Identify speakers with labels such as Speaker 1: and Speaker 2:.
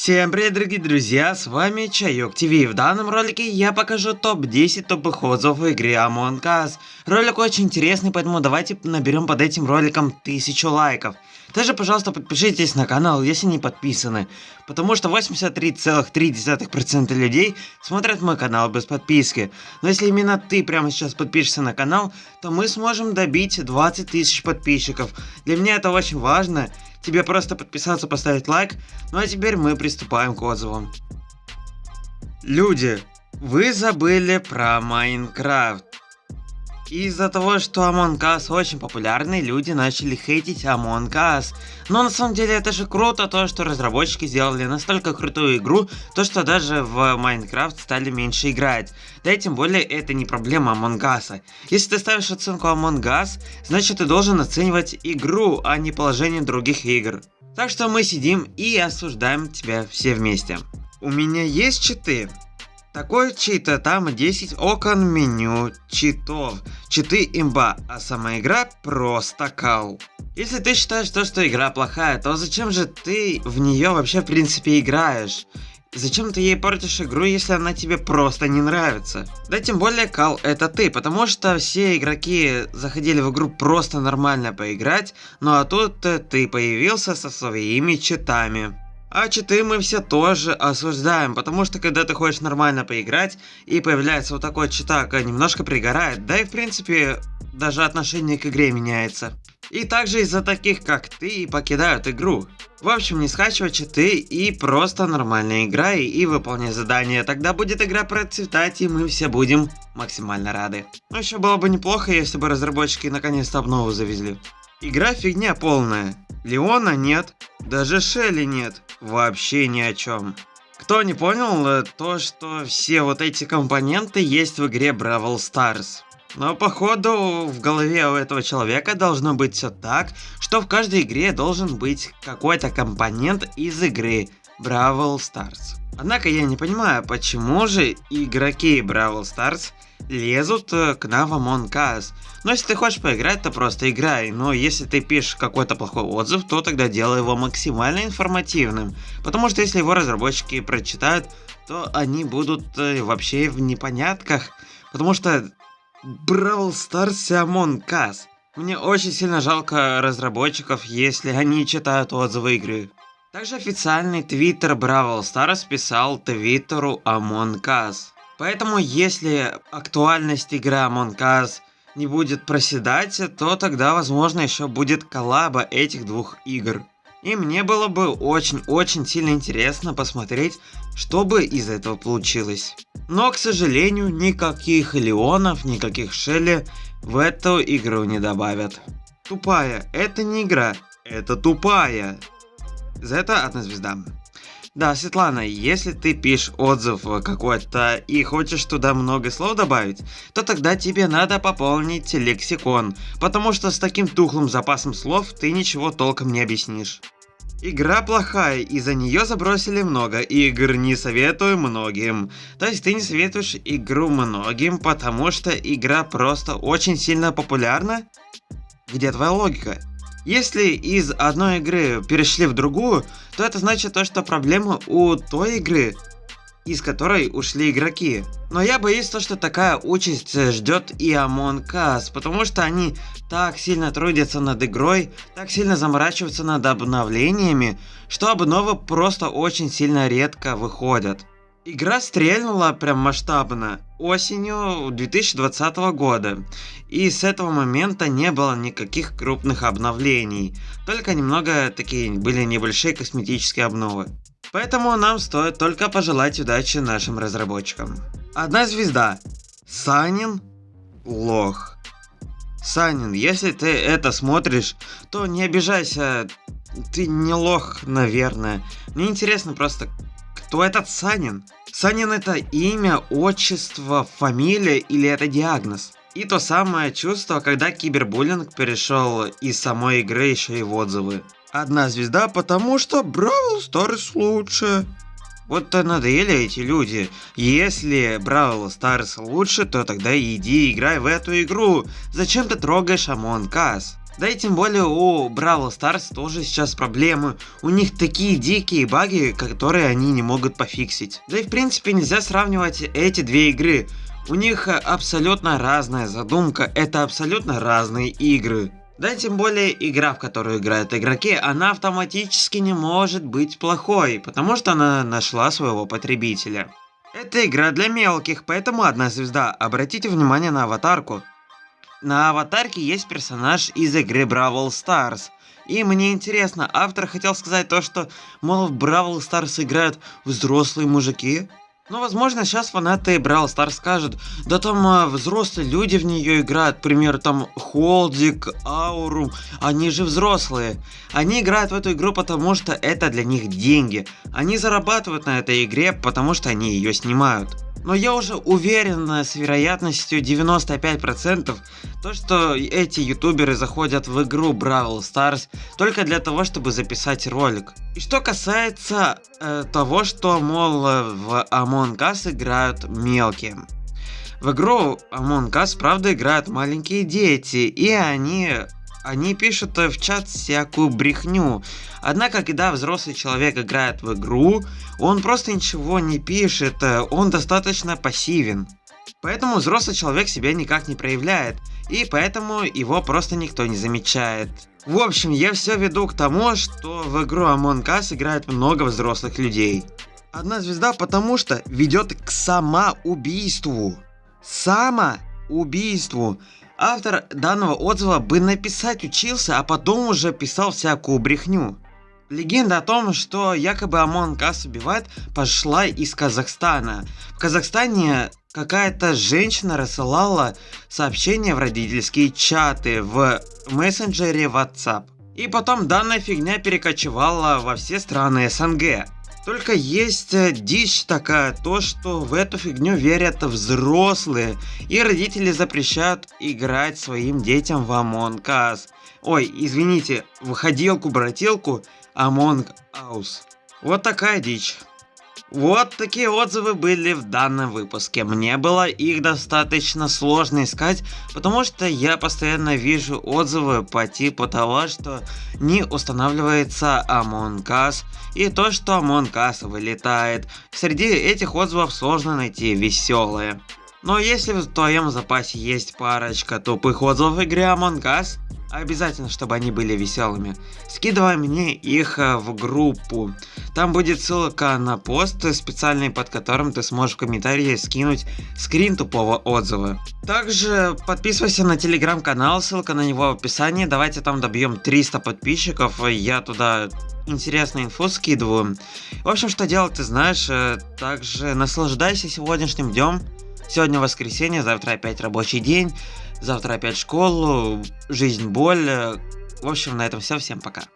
Speaker 1: Всем привет, дорогие друзья, с вами Чайок ТВ. В данном ролике я покажу топ-10 топовых отзывов в игре Among Us. Ролик очень интересный, поэтому давайте наберем под этим роликом 1000 лайков. Также, пожалуйста, подпишитесь на канал, если не подписаны, потому что 83,3% людей смотрят мой канал без подписки. Но если именно ты прямо сейчас подпишешься на канал, то мы сможем добить 20 тысяч подписчиков. Для меня это очень важно, тебе просто подписаться, поставить лайк, ну а теперь мы приступаем к отзывам. Люди, вы забыли про Майнкрафт. Из-за того, что Among Us очень популярный, люди начали хейтить Among Us. Но на самом деле это же круто, то что разработчики сделали настолько крутую игру, то что даже в Minecraft стали меньше играть. Да и тем более это не проблема Among Us. Если ты ставишь оценку Among Us, значит ты должен оценивать игру, а не положение других игр. Так что мы сидим и осуждаем тебя все вместе. У меня есть читы, такой чит, там 10 окон меню читов. Читы имба, а сама игра просто кал. Если ты считаешь то, что игра плохая, то зачем же ты в нее вообще в принципе играешь? Зачем ты ей портишь игру, если она тебе просто не нравится? Да тем более, Кал, это ты, потому что все игроки заходили в игру просто нормально поиграть, ну а тут ты появился со своими читами. А читы мы все тоже осуждаем, потому что когда ты хочешь нормально поиграть, и появляется вот такой читак, немножко пригорает, да и в принципе даже отношение к игре меняется. И также из-за таких как ты покидают игру. В общем, не скачивай читы и просто нормально играй и выполняй задания, тогда будет игра процветать и мы все будем максимально рады. Но еще было бы неплохо, если бы разработчики наконец-то обнову завезли. Игра фигня полная. Леона нет, даже Шелли нет, вообще ни о чем. Кто не понял, э, то что все вот эти компоненты есть в игре Brawl Stars. Но походу в голове у этого человека должно быть все так, что в каждой игре должен быть какой-то компонент из игры Brawl Stars. Однако я не понимаю, почему же игроки Brawl Stars лезут э, к нам в Among Us. Но если ты хочешь поиграть, то просто играй. Но если ты пишешь какой-то плохой отзыв, то тогда делай его максимально информативным. Потому что если его разработчики прочитают, то они будут э, вообще в непонятках. Потому что Brawl Stars и Among Us. Мне очень сильно жалко разработчиков, если они читают отзывы игры. Также официальный твиттер Brawl Stars писал твиттеру Among Us. Поэтому если актуальность игры Among Us не будет проседать, то тогда возможно еще будет коллаба этих двух игр. И мне было бы очень-очень сильно интересно посмотреть, что бы из этого получилось. Но, к сожалению, никаких Леонов, никаких Шелли в эту игру не добавят. Тупая, это не игра, это тупая. За это одна звезда. Да, Светлана, если ты пишешь отзыв какой-то и хочешь туда много слов добавить, то тогда тебе надо пополнить лексикон, потому что с таким тухлым запасом слов ты ничего толком не объяснишь. Игра плохая, и за нее забросили много игр, не советую многим. То есть ты не советуешь игру многим, потому что игра просто очень сильно популярна? Где твоя логика? Если из одной игры перешли в другую, то это значит то, что проблема у той игры, из которой ушли игроки. Но я боюсь то, что такая участь ждет и Among Us, потому что они так сильно трудятся над игрой, так сильно заморачиваются над обновлениями, что обновы просто очень сильно редко выходят. Игра стрельнула прям масштабно осенью 2020 года, и с этого момента не было никаких крупных обновлений, только немного такие были небольшие косметические обновы. Поэтому нам стоит только пожелать удачи нашим разработчикам. Одна звезда. Санин лох. Санин, если ты это смотришь, то не обижайся, ты не лох, наверное. Мне интересно просто, кто этот Санин? Санин это имя, отчество, фамилия или это диагноз? И то самое чувство, когда кибербуллинг перешел из самой игры еще и в отзывы. Одна звезда, потому что Brawl Stars лучше. Вот то надоели эти люди. Если Brawl Stars лучше, то тогда иди играй в эту игру. Зачем ты трогаешь Among Us? Да и тем более у Brawl Stars тоже сейчас проблемы. У них такие дикие баги, которые они не могут пофиксить. Да и в принципе нельзя сравнивать эти две игры. У них абсолютно разная задумка, это абсолютно разные игры. Да тем более игра, в которую играют игроки, она автоматически не может быть плохой, потому что она нашла своего потребителя. Это игра для мелких, поэтому одна звезда. Обратите внимание на аватарку. На аватарке есть персонаж из игры Brawl Stars. И мне интересно, автор хотел сказать то, что, мол, в Brawl Stars играют взрослые мужики? Ну, возможно, сейчас фанаты Brawl Stars скажут, да там а, взрослые люди в нее играют, к примеру, там Холдик, Аурум, они же взрослые. Они играют в эту игру, потому что это для них деньги. Они зарабатывают на этой игре, потому что они ее снимают. Но я уже уверен с вероятностью 95%, то что эти ютуберы заходят в игру Бравл Stars только для того, чтобы записать ролик. И что касается э, того, что, мол, в Among Us играют мелкие. В игру Among Us, правда, играют маленькие дети, и они они пишут в чат всякую брехню. Однако, когда взрослый человек играет в игру, он просто ничего не пишет, он достаточно пассивен. Поэтому взрослый человек себя никак не проявляет, и поэтому его просто никто не замечает. В общем, я все веду к тому, что в игру Among Us играет много взрослых людей. Одна звезда потому что ведет к самоубийству. Самоубийству. Автор данного отзыва бы написать учился, а потом уже писал всякую брехню. Легенда о том, что якобы Among Us убивает, пошла из Казахстана. В Казахстане какая-то женщина рассылала сообщения в родительские чаты в мессенджере WhatsApp. И потом данная фигня перекочевала во все страны СНГ. Только есть э, дичь такая, то что в эту фигню верят взрослые, и родители запрещают играть своим детям в Among Us. Ой, извините, выходилку-брателку Among Us. Вот такая дичь. Вот такие отзывы были в данном выпуске. Мне было их достаточно сложно искать, потому что я постоянно вижу отзывы по типу того, что не устанавливается Among Us и то, что Among Us вылетает. Среди этих отзывов сложно найти веселые. Но если в твоем запасе есть парочка тупых отзывов в игре Among Us, Обязательно, чтобы они были веселыми. Скидывай мне их э, в группу. Там будет ссылка на пост специальный, под которым ты сможешь в комментарии скинуть скрин тупого отзыва. Также подписывайся на телеграм-канал, ссылка на него в описании. Давайте там добьем 300 подписчиков. Я туда интересную инфу скидываю. В общем, что делать ты знаешь. Э, также наслаждайся сегодняшним днем. Сегодня воскресенье, завтра опять рабочий день. Завтра опять школу, жизнь, боль. В общем, на этом все. Всем пока.